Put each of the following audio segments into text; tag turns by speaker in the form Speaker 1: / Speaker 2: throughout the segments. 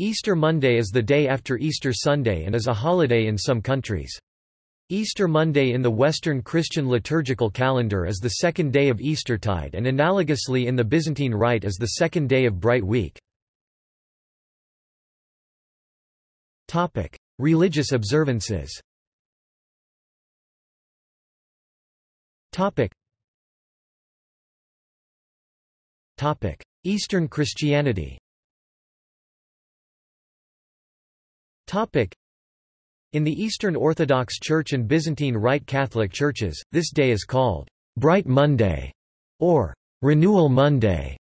Speaker 1: Easter Monday is the day after Easter Sunday and is a holiday in some countries. Easter Monday in the Western Christian liturgical calendar is the second day of Eastertide and analogously in the Byzantine Rite is the second day of Bright Week. Religious observances Eastern Christianity In the Eastern Orthodox Church and Byzantine Rite Catholic churches, this day is called Bright Monday or Renewal Monday.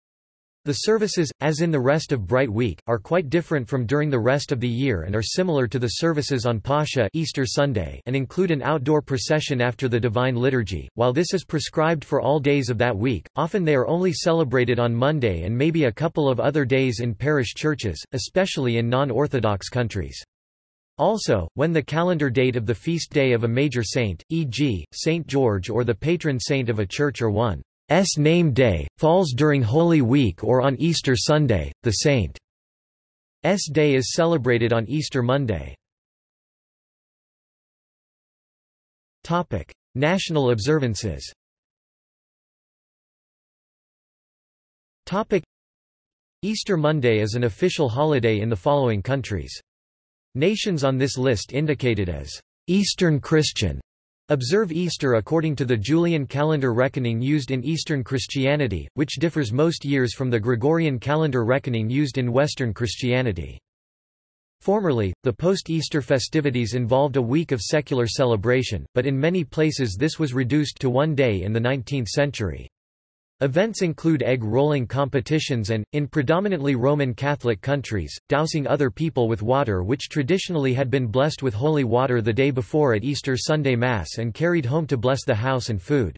Speaker 1: The services, as in the rest of Bright Week, are quite different from during the rest of the year and are similar to the services on Pascha Easter Sunday and include an outdoor procession after the Divine Liturgy. While this is prescribed for all days of that week, often they are only celebrated on Monday and maybe a couple of other days in parish churches, especially in non-Orthodox countries. Also, when the calendar date of the feast day of a major saint, e.g., Saint George or the patron saint of a church or one S name day, falls during Holy Week or on Easter Sunday, the saint's day is celebrated on Easter Monday. National observances Easter Monday is an official holiday in the following countries. Nations on this list indicated as Eastern Christian Observe Easter according to the Julian calendar reckoning used in Eastern Christianity, which differs most years from the Gregorian calendar reckoning used in Western Christianity. Formerly, the post-Easter festivities involved a week of secular celebration, but in many places this was reduced to one day in the 19th century. Events include egg rolling competitions and, in predominantly Roman Catholic countries, dousing other people with water which traditionally had been blessed with holy water the day before at Easter Sunday Mass and carried home to bless the house and food.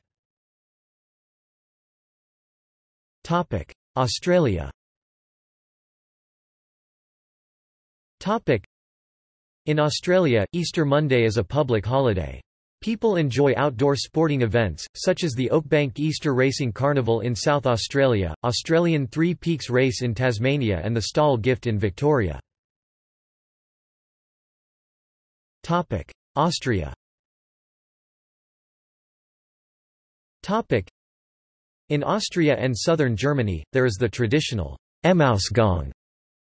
Speaker 1: Australia In Australia, Easter Monday is a public holiday. People enjoy outdoor sporting events, such as the Oakbank Easter Racing Carnival in South Australia, Australian Three Peaks Race in Tasmania and the Stawell Gift in Victoria. Austria In Austria and southern Germany, there is the traditional Emmausgang,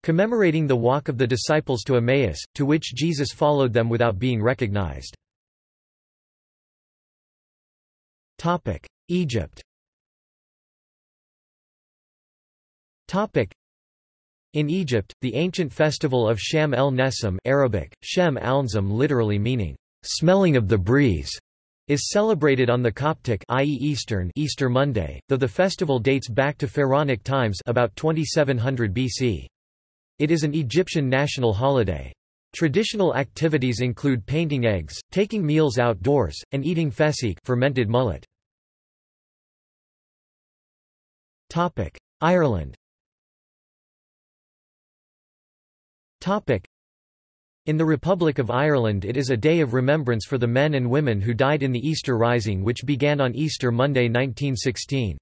Speaker 1: commemorating the walk of the disciples to Emmaus, to which Jesus followed them without being recognized. Egypt in Egypt, the ancient festival of Sham el Nessim Arabic, Shem al literally meaning, smelling of the breeze, is celebrated on the Coptic i.e. Eastern Easter Monday, though the festival dates back to Pharaonic times about 2700 BC. It is an Egyptian national holiday. Traditional activities include painting eggs, taking meals outdoors, and eating fesek fermented mullet. Ireland in the Republic of Ireland it is a day of remembrance for the men and women who died in the Easter Rising which began on Easter Monday 1916.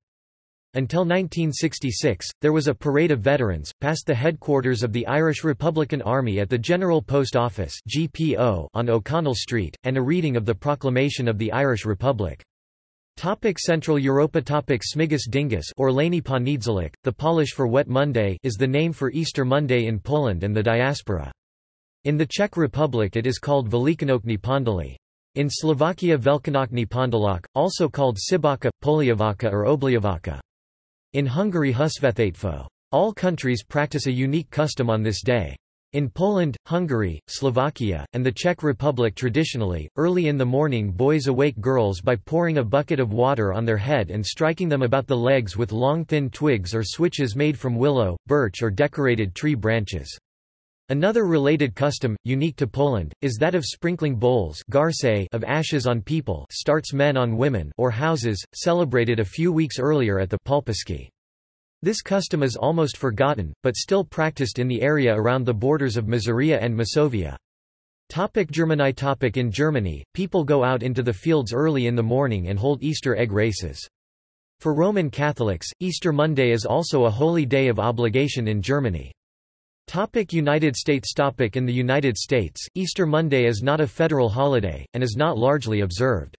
Speaker 1: Until 1966, there was a parade of veterans, past the headquarters of the Irish Republican Army at the General Post Office GPO on O'Connell Street, and a reading of the Proclamation of the Irish Republic. Topic Central Europa Topic Smigus Dingus or the Polish for Wet Monday is the name for Easter Monday in Poland and the diaspora. In the Czech Republic it is called Velikonokny Pondaly. In Slovakia Velkonokny Pondalak, also called Sibaka, Poliavaka or Obliavaka. In Hungary Husvethatfo. All countries practice a unique custom on this day. In Poland, Hungary, Slovakia, and the Czech Republic traditionally, early in the morning boys awake girls by pouring a bucket of water on their head and striking them about the legs with long thin twigs or switches made from willow, birch or decorated tree branches. Another related custom, unique to Poland, is that of sprinkling bowls of ashes on people starts men on women or houses, celebrated a few weeks earlier at the Pulpiski. This custom is almost forgotten, but still practiced in the area around the borders of Masuria and Masovia. Topic Germany topic In Germany, people go out into the fields early in the morning and hold Easter egg races. For Roman Catholics, Easter Monday is also a holy day of obligation in Germany. Topic United States Topic In the United States, Easter Monday is not a federal holiday, and is not largely observed.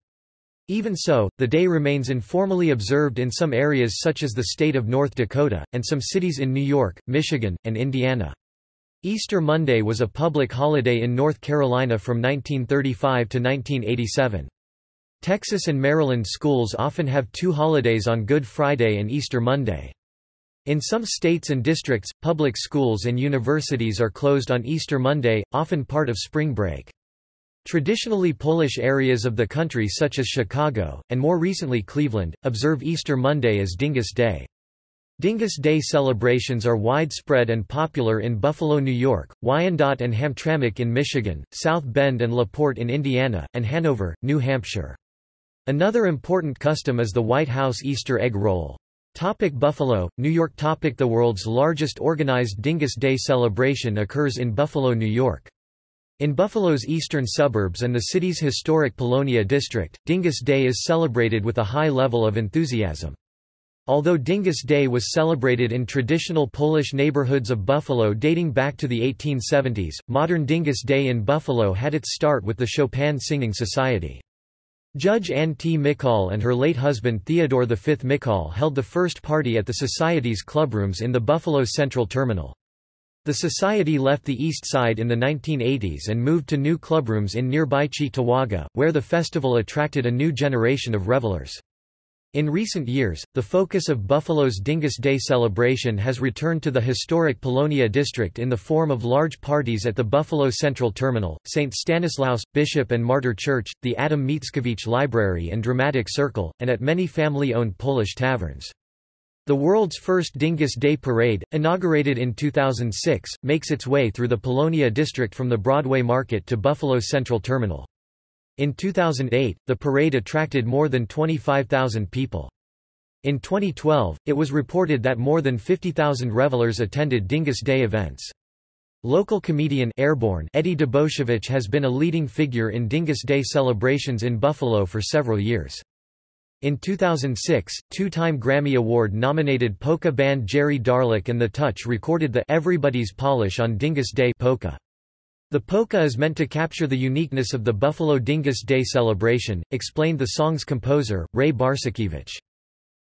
Speaker 1: Even so, the day remains informally observed in some areas such as the state of North Dakota, and some cities in New York, Michigan, and Indiana. Easter Monday was a public holiday in North Carolina from 1935 to 1987. Texas and Maryland schools often have two holidays on Good Friday and Easter Monday. In some states and districts, public schools and universities are closed on Easter Monday, often part of spring break. Traditionally Polish areas of the country such as Chicago, and more recently Cleveland, observe Easter Monday as Dingus Day. Dingus Day celebrations are widespread and popular in Buffalo, New York, Wyandotte and Hamtramck in Michigan, South Bend and LaPorte in Indiana, and Hanover, New Hampshire. Another important custom is the White House Easter egg roll. Topic Buffalo, New York Topic The world's largest organized Dingus Day celebration occurs in Buffalo, New York. In Buffalo's eastern suburbs and the city's historic Polonia district, Dingus Day is celebrated with a high level of enthusiasm. Although Dingus Day was celebrated in traditional Polish neighborhoods of Buffalo dating back to the 1870s, modern Dingus Day in Buffalo had its start with the Chopin Singing Society. Judge Ann T. Mikoll and her late husband Theodore V. Mikoll held the first party at the Society's clubrooms in the Buffalo Central Terminal. The Society left the East Side in the 1980s and moved to new clubrooms in nearby Cheektowaga, where the festival attracted a new generation of revelers. In recent years, the focus of Buffalo's Dingus Day celebration has returned to the historic Polonia district in the form of large parties at the Buffalo Central Terminal, St. Stanislaus, Bishop and Martyr Church, the Adam Mickiewicz Library and Dramatic Circle, and at many family-owned Polish taverns. The world's first Dingus Day Parade, inaugurated in 2006, makes its way through the Polonia district from the Broadway Market to Buffalo Central Terminal. In 2008, the parade attracted more than 25,000 people. In 2012, it was reported that more than 50,000 revelers attended Dingus Day events. Local comedian Airborne Eddie Dobosiewicz has been a leading figure in Dingus Day celebrations in Buffalo for several years. In 2006, two-time Grammy Award-nominated polka band Jerry Darlak and The Touch recorded the Everybody's Polish on Dingus Day polka. The polka is meant to capture the uniqueness of the Buffalo Dingus Day celebration, explained the song's composer, Ray Barsakiewicz.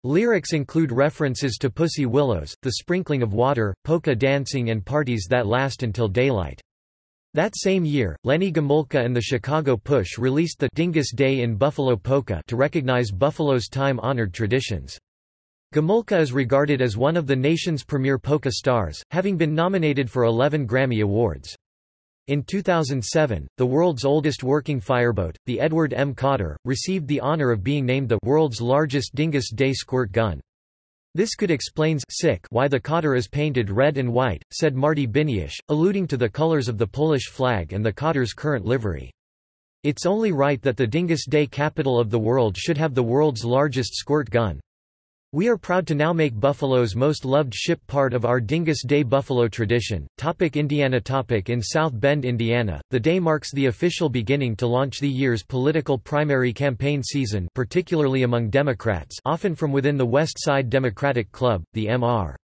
Speaker 1: Lyrics include references to pussy willows, the sprinkling of water, polka dancing and parties that last until daylight. That same year, Lenny Gomulka and the Chicago Push released the Dingus Day in Buffalo Polka to recognize Buffalo's time-honored traditions. Gomulka is regarded as one of the nation's premier polka stars, having been nominated for 11 Grammy Awards. In 2007, the world's oldest working fireboat, the Edward M. Cotter, received the honor of being named the world's largest Dingus Day squirt gun. This could explains sick why the Cotter is painted red and white, said Marty Biniasz, alluding to the colors of the Polish flag and the Cotter's current livery. It's only right that the Dingus Day capital of the world should have the world's largest squirt gun. We are proud to now make Buffalo's most loved ship part of our Dingus Day Buffalo tradition. Topic Indiana Topic In South Bend, Indiana, the day marks the official beginning to launch the year's political primary campaign season particularly among Democrats often from within the West Side Democratic Club, the M.R.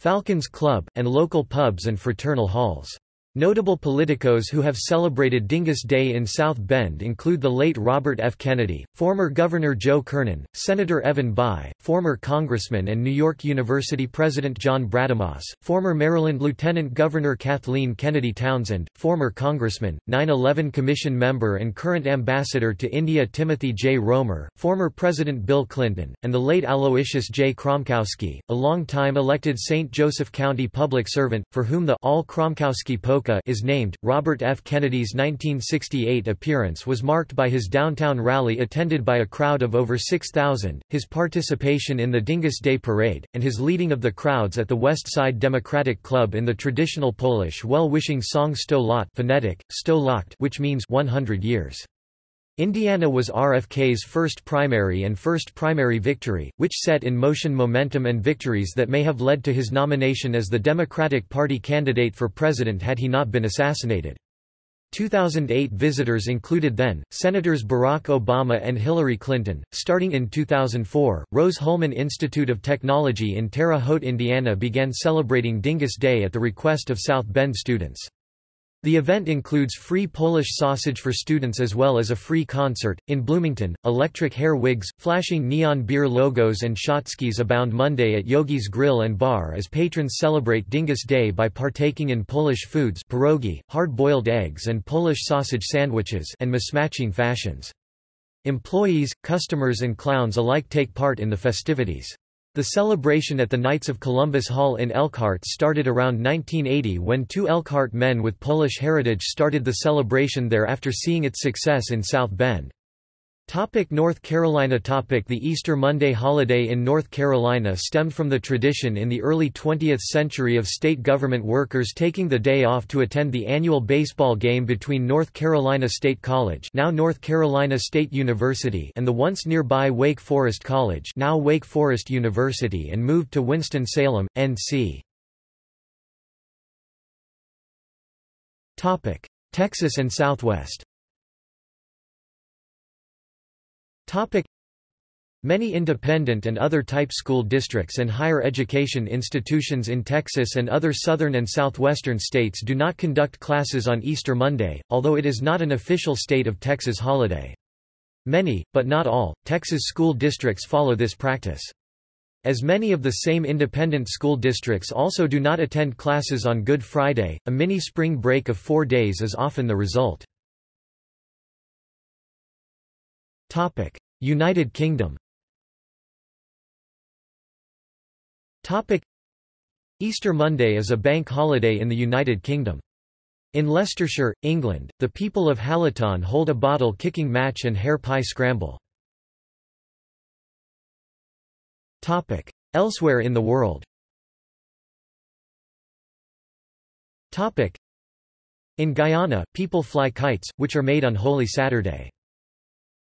Speaker 1: Falcons Club, and local pubs and fraternal halls. Notable politicos who have celebrated Dingus Day in South Bend include the late Robert F. Kennedy, former Governor Joe Kernan, Senator Evan Bayh, former Congressman and New York University President John Brademas, former Maryland Lieutenant Governor Kathleen Kennedy Townsend, former Congressman, 9-11 Commission member and current Ambassador to India Timothy J. Roemer, former President Bill Clinton, and the late Aloysius J. Kromkowski, a long-time elected St. Joseph County public servant, for whom the All Kromkowski Is named. Robert F. Kennedy's 1968 appearance was marked by his downtown rally attended by a crowd of over 6,000, his participation in the Dingus Day Parade, and his leading of the crowds at the West Side Democratic Club in the traditional Polish well-wishing song Sto lat phonetic, Sto which means 100 years. Indiana was RFK's first primary and first primary victory, which set in motion momentum and victories that may have led to his nomination as the Democratic Party candidate for president had he not been assassinated. 2008 visitors included then Senators Barack Obama and Hillary Clinton. Starting in 2004, Rose-Hulman Institute of Technology in Terre Haute, Indiana began celebrating Dingus Day at the request of South Bend students. The event includes free Polish sausage for students as well as a free concert. In Bloomington, electric hair wigs, flashing neon beer logos, and shotskis abound Monday at Yogi's Grill and Bar as patrons celebrate Dingus Day by partaking in Polish foods pierogi, hard-boiled eggs and Polish sausage sandwiches and mismatching fashions. Employees, customers and clowns alike take part in the festivities. The celebration at the Knights of Columbus Hall in Elkhart started around 1980 when two Elkhart men with Polish heritage started the celebration there after seeing its success in South Bend. Topic North Carolina topic The Easter Monday holiday in North Carolina stemmed from the tradition in the early 20th century of state government workers taking the day off to attend the annual baseball game between North Carolina State College now North Carolina State University and the once nearby Wake Forest College now Wake Forest University and moved to Winston-Salem, N.C. Texas and Southwest Topic Many independent and other type school districts and higher education institutions in Texas and other southern and southwestern states do not conduct classes on Easter Monday, although it is not an official state of Texas holiday. Many, but not all, Texas school districts follow this practice. As many of the same independent school districts also do not attend classes on Good Friday, a mini spring break of four days is often the result. United Kingdom Easter Monday is a bank holiday in the United Kingdom. In Leicestershire, England, the people of Hallaton hold a bottle-kicking match and hare pie scramble. Elsewhere in the world In Guyana, people fly kites, which are made on Holy Saturday.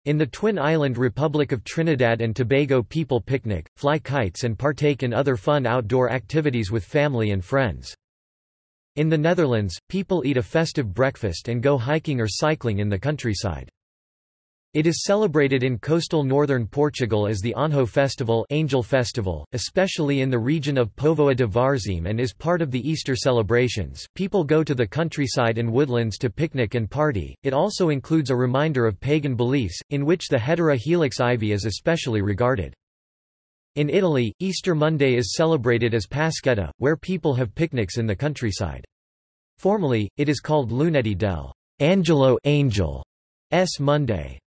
Speaker 1: In the Twin Island Republic of Trinidad and Tobago people picnic, fly kites and partake in other fun outdoor activities with family and friends. In the Netherlands, people eat a festive breakfast and go hiking or cycling in the countryside. It is celebrated in coastal northern Portugal as the Anjo Festival, Angel Festival especially in the region of Póvoa de Varzim and is part of the Easter celebrations. People go to the countryside and woodlands to picnic and party. It also includes a reminder of pagan beliefs, in which the Hedera helix ivy is especially regarded. In Italy, Easter Monday is celebrated as Pasquetta, where people have picnics in the countryside. Formally, it is called Lunedì del Angelo Angel S Monday.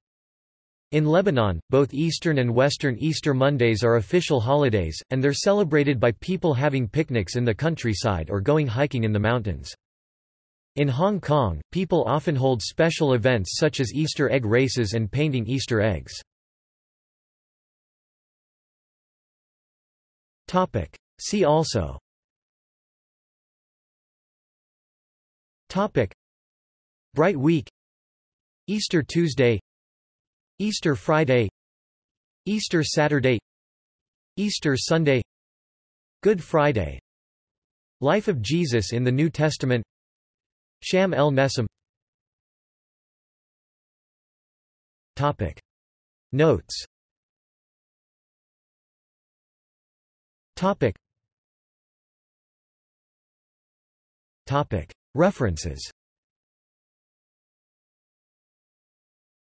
Speaker 1: In Lebanon, both Eastern and Western Easter Mondays are official holidays, and they're celebrated by people having picnics in the countryside or going hiking in the mountains. In Hong Kong, people often hold special events such as Easter egg races and painting Easter eggs. See also. Bright Week. Easter Tuesday Easter Friday Easter Saturday Easter Sunday Good Friday Life of Jesus in the New Testament Sham el Nessim Topic. Notes. Topic. Topic. References.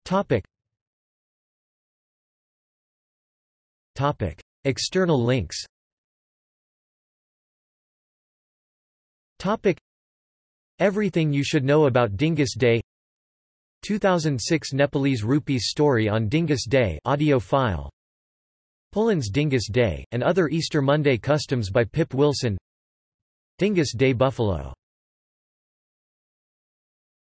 Speaker 1: Topic Topic. External links. Topic. Everything you should know about Dingus Day. 2006 Nepalese rupees story on Dingus Day audio file. Poland's Dingus Day, and other Easter Monday customs by Pip Wilson. Dingus Day Buffalo